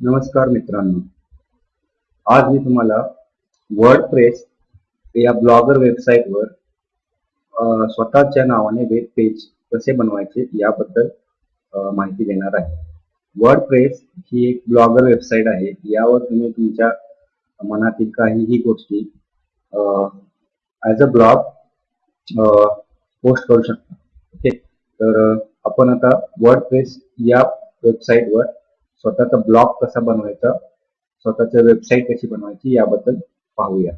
नमस्कार मित्रांनो. आज मी तुम्हाला वर्ड प्रेस या ब्लॉगर वेबसाईटवर स्वतःच्या नावाने वेब पेज कसे बनवायचे याबद्दल माहिती देणार आहे. वर्ड प्रेस ही एक ब्लॉगर वेबसाईट आहे. यावर तुम्ही तुमच्या मनातील काहीही गोष्टी ॲज अ ब्लॉग पोस्ट करू शकता. ओके तर आपण आता वर्ड प्रेस या वेबसाईटवर स्वतःचा ब्लॉग कसा बनवायचा स्वतःची वेबसाईट कशी बनवायची याबद्दल पाहूया.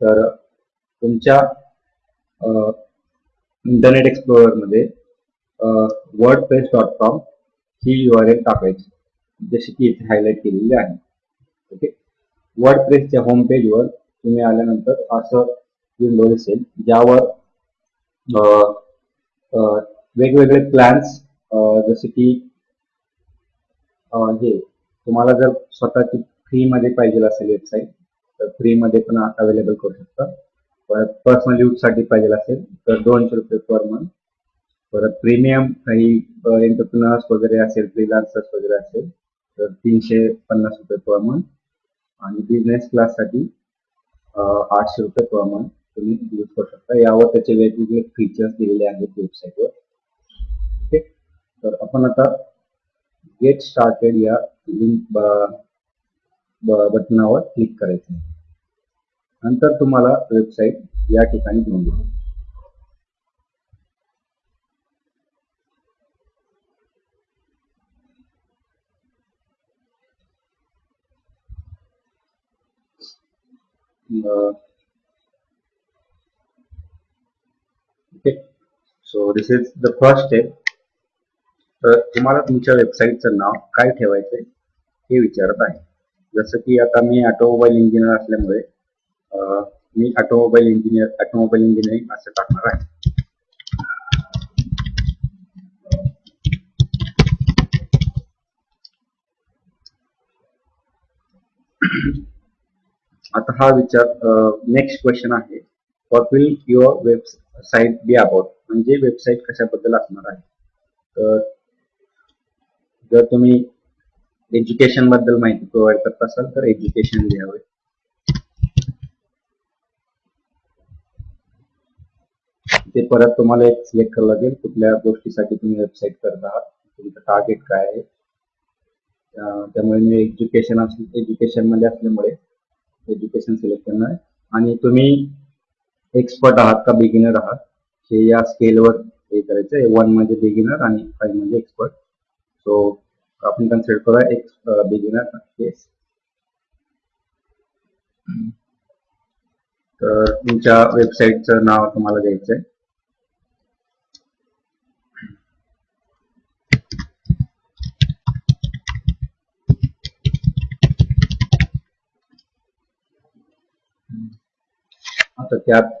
तर तुमच्या इंटरनेट एक्सप्लोअरमध्ये वर्ड प्रेस डॉट कॉम ही यू आर एल टाकायची. जशी की इथे हायलाईट केलेली आहे. ओके? वर्ड प्रेसच्या होम पेजवर तुम्ही आल्यानंतर असं विंडो दिसेल ज्यावर वेगवेगळे प्लॅन्स जसे की हे तुम्हाला जर स्वतःची फ्री मध्ये पाहिजे असेल वेबसाईट तर फ्री मध्ये पण अवेलेबल करू शकता. परत पर्सनल यूजसाठी पाहिजे असेल तर दोनशे रुपये पर मंथ परत प्रीमियम काही एंटरप्रिनर्स वगैरे असेल फ्रीलान्सर्स वगैरे असेल तर तीनशे पन्नास रुपये पर मंथ आणि बिझनेस क्लाससाठी आठशे रुपये पर मंथ तुम्ही यूज करू शकता. यावर त्याचे वेगवेगळे फीचर्स दिलेले आहेत वेबसाईटवर ओके तर आपण आता गेट स्टार्टेड या लिंक बटनावर क्लिक करायचं आहे. नंतर तुम्हाला वेबसाईट या ठिकाणी घेऊन जाईल okay so this is the first step. तर तुम्हाला तुमच्या वेबसाईटचं नाव काय ठेवायचं हे विचारत आहे. जसं की आता मी ऑटोमोबाईल इंजिनियर असल्यामुळे मी ऑटोमोबाईल इंजिनियर ऑटोमोबाईल इंजिनिअरिंग असं टाकणार आहे. आता हा विचार नेक्स्ट क्वेश्चन आहे. What will your website be about म्हणजे वेबसाईट कशाबद्दल असणार आहे? तर जर तुम्ही एज्युकेशनबद्दल माहिती प्रोव्हाइड करत असाल तर एज्युकेशन लिहावे. ते परत तुम्हाला एक सिलेक्ट करावं लागेल कुठल्या गोष्टीसाठी तुम्ही वेबसाईट करत आहात तुमचं टार्गेट काय आहे. त्यामुळे मी एज्युकेशन एज्युकेशनमध्ये असल्यामुळे एज्युकेशन सिलेक्ट करणार आहे. आणि तुम्ही एक्सपर्ट आहात का बिगिनर आहात हे या स्केलवर हे करायचं आहे. वन म्हणजे बिगिनर आणि फाईव्ह म्हणजे एक्सपर्ट So आपण कन्सिडर करूया एक बिगिनर केस तर तुमच्या वेबसाईटचं नाव तुम्हाला द्यायचं आहे आता त्यात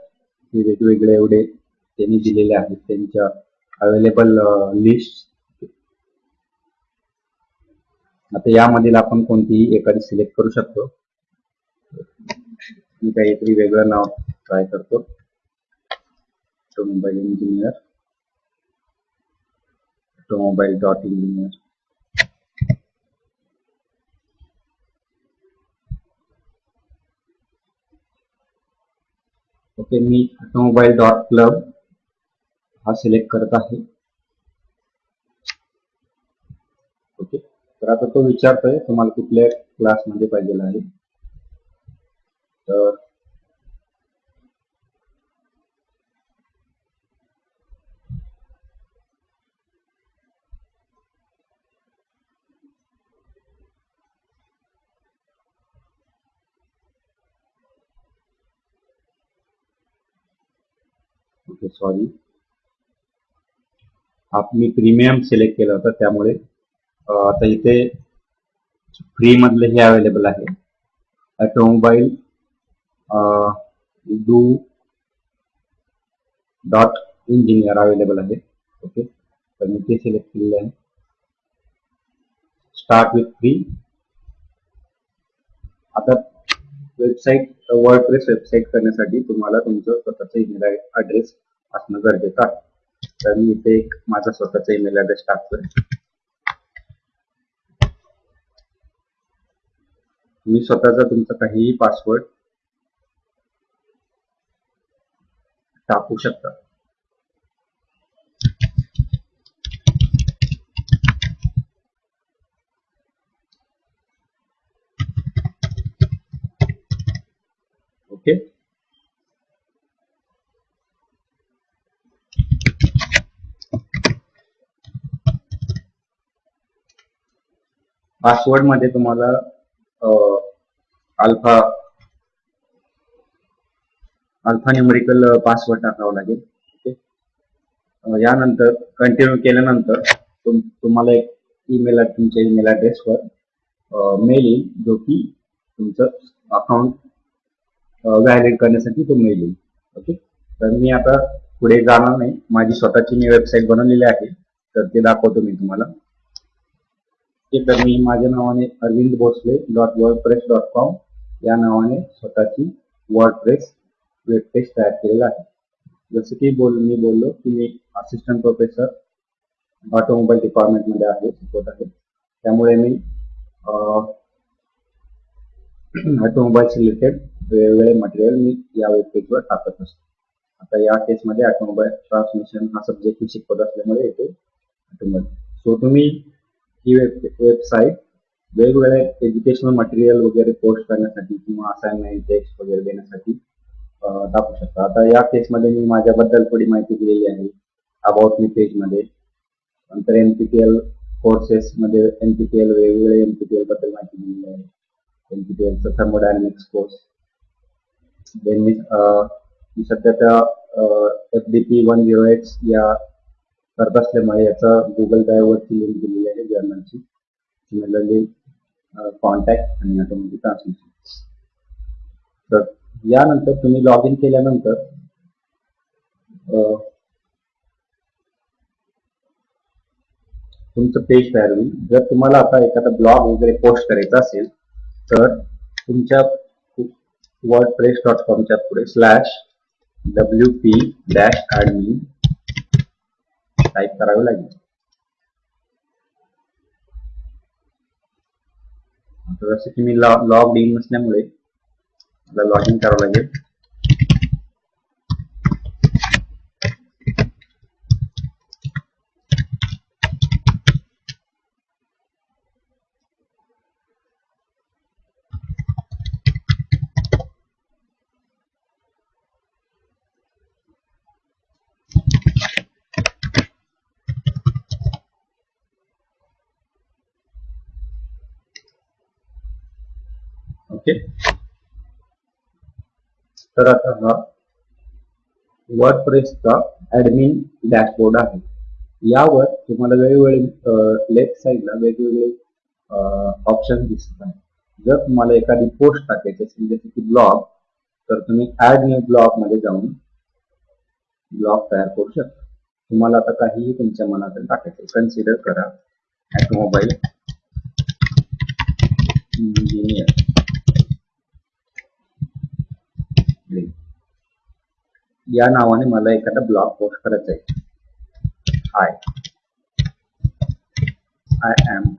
हे वेगवेगळे एवढे त्यांनी दिलेले आहेत त्यांच्या अवेलेबल लिस्ट आता यामधील आपण कोणतीही एखादी सिलेक्ट करू शकतो. मी काहीतरी वेगळं नाव ट्राय करतो. Automobile engineer automobile dot engineer okay मी ऑटोमोबाईल डॉट क्लब हा सिलेक्ट करत आहे. तर आता तो विचारतोय, तुम्हाला कुठल्या क्लासमध्ये पाहिजे आहे? तर सॉरी आप मी प्रीमियम सिलेक्ट केला होता, त्यामुळे आता इथे फ्री मधले हे अवेलेबल आहे. Automobile do dot engineer available आहे. ओके? तर मी ते सिलेक्ट केलेले आहे. स्टार्ट विथ फ्री आता वेबसाईट वर्डप्रेस वेबसाईट करण्यासाठी तुम्हाला तुमचं स्वतःचा ईमेल ऍड्रेस असणं गरजेचं आहे. तर मी इथे एक माझा स्वतःचा ईमेल ऍड्रेस टाकतोय. तुम्ही स्वतःचा तुमचा काहीही पासवर्ड टाकू शकता. ओके? पासवर्डमध्ये तुम्हाला अल्फा अल्फा न्यूमरिकल पासवर्ड टाकावा लागेल. ओके यानंतर कंटिन्यू केल्यानंतर तुम तुम्हाला एक ईमेल तुमच्या ईमेल ॲड्रेसवर मेल येईल जो की तुमचं अकाउंट व्हॅलिड करण्यासाठी तो मेल येईल. ओके तर मी आता पुढे जाणार नाही. माझी स्वतःची मी वेबसाईट बनवलेली आहे. तर ते दाखवतो मी तुम्हाला. तर मी माझ्या नावाने Arvind Bhosale dot WordPress dot com या नावाने स्वतःची वर्ड प्रेस वेब पेज तयार केलेला आहे. जसं की बोल मी बोललो की मी असिस्टंट प्रोफेसर ऑटोमोबाईल डिपार्टमेंटमध्ये आहे शिकवत आहे. त्यामुळे मी ऑटोमोबाईल रिलेटेड वेगवेगळे मटेरियल मी या वेबपेजवर टाकत असतो. आता या केसमध्ये ऑटोमोबाईल ट्रान्समिशन हा सब्जेक्ट मी शिकवत असल्यामुळे येते. ऑटोमोबाईल. सो तुम्ही ही वेब वेबसाईट वेगवेगळ्या एज्युकेशनल मटेरियल वगैरे पोस्ट करण्यासाठी किंवा असाइनमेंट टेक्स्ट वगैरे देण्यासाठी दाखवू शकता. आता या केसमध्ये मी माझ्याबद्दल थोडी माहिती दिलेली आहे. अबाउट मी पेजमध्ये नंतर एन पी टी एल कोर्सेसमध्ये एन पी टी एल वेगवेगळे एन पी टी एलबद्दल माहिती दिलेली आहे. एन पी टी एलचा थर्मोडायनमिक्स कोर्स देन मी सध्या त्या F D P one zero X या करत असल्यामुळे याचा गुगल ड्राईव्हवरची लिंक दिलेली आहे जर्नलची सिमिलरली कॉन्टॅक्ट आणि ऑटोमॅटिक ट्रान्समिशन तर यानंतर तुम्ही लॉग इन केल्यानंतर तुमचं पेज तयार होईल. जर तुम्हाला आता एखादा ब्लॉग वगैरे पोस्ट करायचा असेल तर तुमच्या वर्ड प्रेस डॉट कॉमच्या पुढे slash W P dash admin type करावे लागेल. आता जसं की मी लॉग इन नसल्यामुळे मला लॉग इन करावं लागेल. ओके. तर आता हा वर्ड प्रेसचा ऍडमिन डॅशबोर्ड आहे. यावर तुम्हाला वेगवेगळे लेफ्ट साईडला वेगवेगळे ऑप्शन दिसत आहेत. जर तुम्हाला एखादी पोस्ट टाकायची असेल जसे की ब्लॉग तर तुम्ही ऍड न्यू ब्लॉगमध्ये जाऊन ब्लॉग तयार करू शकता. तुम्हाला आता काहीही तुमच्या मनात टाकायचं कन्सिडर करा. मोबाईल इंजिनियर या नावाने मला एखादा ब्लॉग पोस्ट करायचा आहे hi I am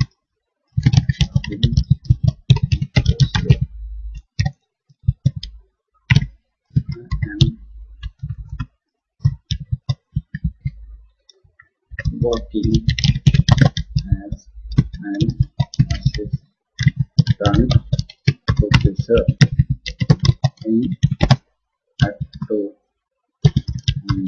working as an assistant professor in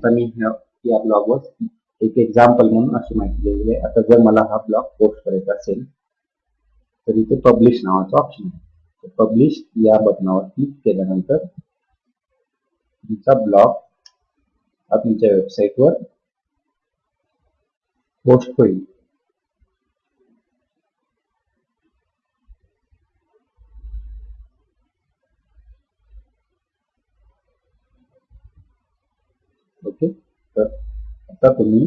आता मी ह्या या ब्लॉगवर एक एक्झाम्पल म्हणून अशी माहिती दिलेली आहे. आता जर मला हा ब्लॉग पोस्ट करायचा असेल तर इथे पब्लिश नावाचा ऑप्शन आहे. पब्लिश या बटनावर क्लिक केल्यानंतर तुमचा ब्लॉग हा तुमच्या वेबसाईटवर पोस्ट होईल. ओके? तर आता तुम्ही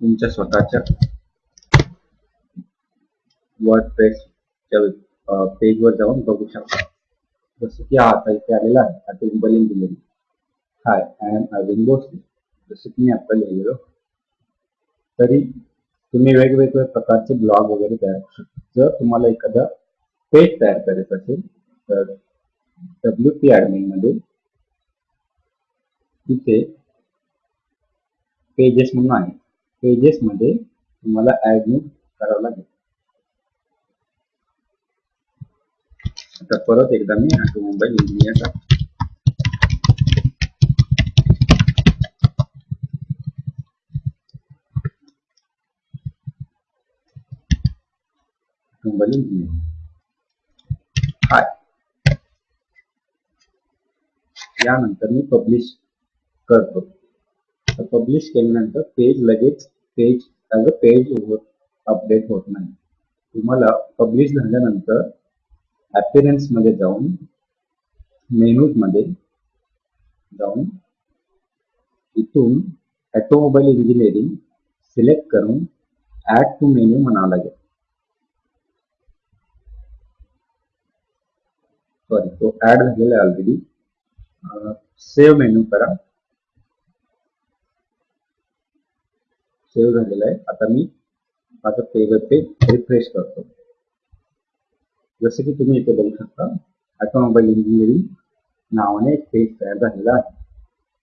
तुमच्या स्वतःच्या वर्ड प्रेसच्या पेजवर जाऊन बघू शकता. जसं की आता इथे आलेला आहे आता इंबल दिलेली hi I am Arvind Bhosale जसं की मी आता लिहिलेलो. तरी तुम्ही वेगवेगळ्या प्रकारचे ब्लॉग वगैरे तयार करू शकता. जर तुम्हाला एखादा पेज तयार करायचं असेल तर डब्ल्यू पी ॲडमिनमध्ये मध्ये तिथे पेजेस म्हणून आहे. पेजेस मध्ये तुम्हाला ऍड करावं लागेल. आता परत एकदा मी automobile engineer automobile engineer hi यानंतर मी पब्लिश करतो. तर पब्लिश केल्यानंतर पेज लगेच page as a page update होत नाही. तुम्हाला पब्लिश झाल्यानंतर ॲपिरन्समध्ये जाऊन मेनूजमध्ये जाऊन इथून ऑटोमोबाईल इंजिनिअरिंग सिलेक्ट करून ऍड टू मेन्यू म्हणावं लागेल. सॉरी तो ऍड झालेला आहे ऑलरेडी सेव्ह मेन्यू करा. सेव्ह झालेला आहे. आता मी माझं पेज पेज रिफ्रेश करतो. जसं की तुम्ही इथे बघू शकता ऑटोमोबाईल इंजिनिअरिंग नावाने एक पेज तयार झालेला आहे.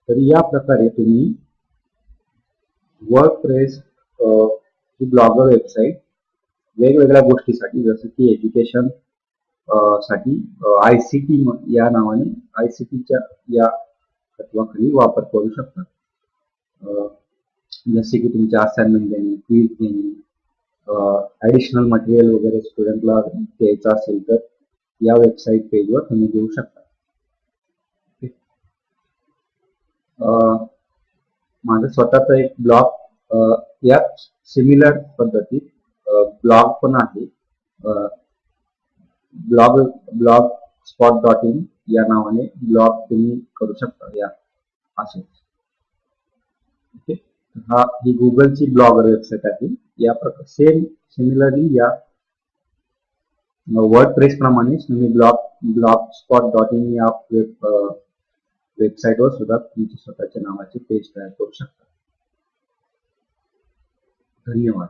तर या प्रकारे तुम्ही वर्क प्रेस ही ब्लॉगर वेबसाईट वेगवेगळ्या गोष्टीसाठी जसं की एज्युकेशनसाठी आय सी टी या नावाने आय सी टीच्या या तत्वाखाली वापर करू शकता. जसे की तुमच्या असाइनमेंट देणे क्विज देणे ॲडिशनल मटेरियल वगैरे स्टुडंटला द्यायचं असेल तर या वेबसाईट पेजवर तुम्ही देऊ शकता. माझं स्वतःचा एक ब्लॉग या सिमिलर पद्धतीत ब्लॉग पण आहे. Blog blog spot dot in या नावाने ब्लॉग तुम्ही करू शकता या असेल ओके? हा ही गुगलची ब्लॉगर वेबसाईट आहे. या प्रकार सेम सिमिलरली या वर्ड प्रेस प्रमाणेच तुम्ही blog blog spot dot in या वेब वेबसाईटवर सुद्धा तुमच्या स्वतःच्या नावाचे पेज तयार करू शकता. धन्यवाद.